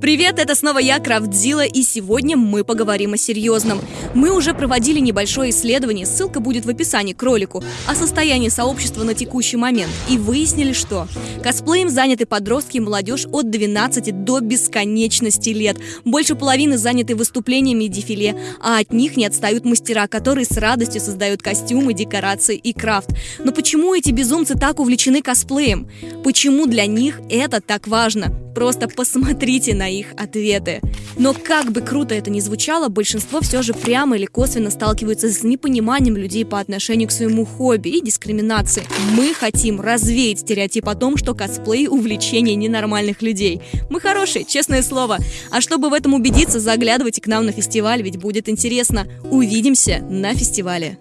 Привет, это снова я, Крафтзила, и сегодня мы поговорим о серьезном. Мы уже проводили небольшое исследование, ссылка будет в описании к ролику, о состоянии сообщества на текущий момент, и выяснили, что косплеем заняты подростки и молодежь от 12 до бесконечности лет. Больше половины заняты выступлениями и дефиле, а от них не отстают мастера, которые с радостью создают костюмы, декорации и крафт. Но почему эти безумцы так увлечены косплеем? Почему для них это так важно? Просто посмотрите на их ответы. Но как бы круто это ни звучало, большинство все же прямо или косвенно сталкиваются с непониманием людей по отношению к своему хобби и дискриминацией. Мы хотим развеять стереотип о том, что косплей – увлечение ненормальных людей. Мы хорошие, честное слово. А чтобы в этом убедиться, заглядывайте к нам на фестиваль, ведь будет интересно. Увидимся на фестивале.